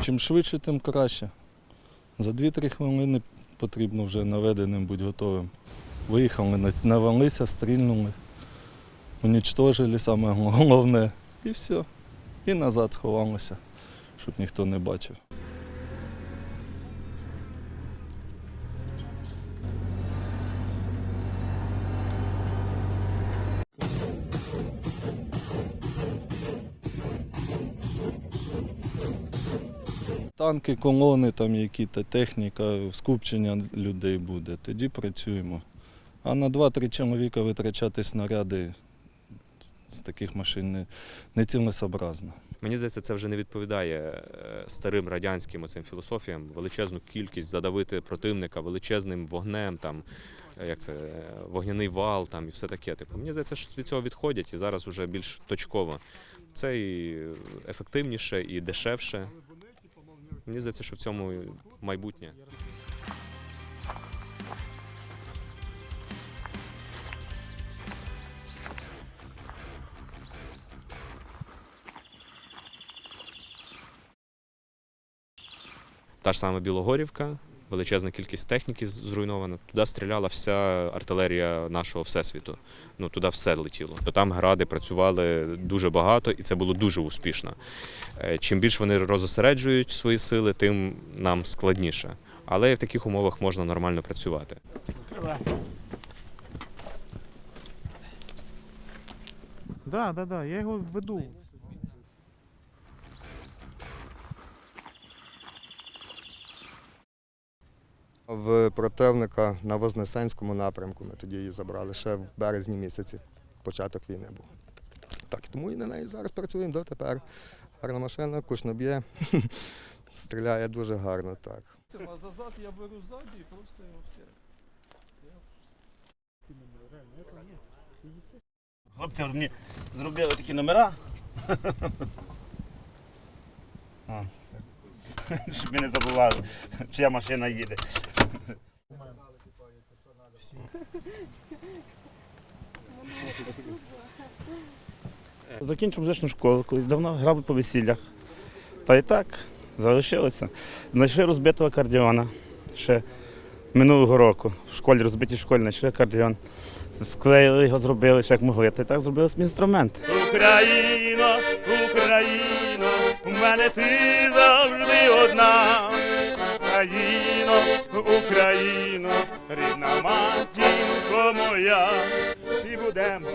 Чим швидше, тим краще. За 2-3 хвилини потрібно вже наведеним бути готовим. Виїхали, на- навалися, стрільнули, унічтожили саме головне. І все. І назад сховалися, щоб ніхто не бачив. Танки, колони, там які то техніка, скупчення людей буде, тоді працюємо. А на 2-3 чоловіка витрачати снаряди з таких машин не, не цілесообразно. Мені здається, це вже не відповідає е, старим радянським оцим філософіям. Величезну кількість задавити противника величезним вогнем, там е, як це е, вогняний вал, там і все таке. Типу, мені здається, що від цього відходять і зараз вже більш точково. Це і ефективніше, і дешевше. Мені здається, що в цьому майбутнє. Та ж сама Білогорівка, величезна кількість техніки зруйнована. Туди стріляла вся артилерія нашого всесвіту. Ну туди все летіло. То там гради працювали дуже багато, і це було дуже успішно. Е, Чим більше вони розосереджують свої сили, тим нам складніше. Але в таких умовах можна нормально працювати. Да, да, да, я його веду. В противника на Вознесенському напрямку ми тоді її забрали ще в березні місяці. Початок війни був. Так, тому і на неї зараз працюємо дотепер. Гарна машина, кушно б'є, стріляє дуже гарно, так. А зазад я беру ззаді і просто його все. Хлопці мені зробили такі номера. Щоб ми не забували, чия машина їде. Закінчив музичну школу, колись давно грав по весіллях. Та і так, залишилося. Знайшли розбитого кардіона. ще минулого року. В школі розбитій школі знайшли акордеон. Склеїли його, зробили, ще як могли. Та так зробили свій інструмент. Україна, Україна, у мене ти завжди одна. Україно, Україно, рідна матінко моя, всі будемо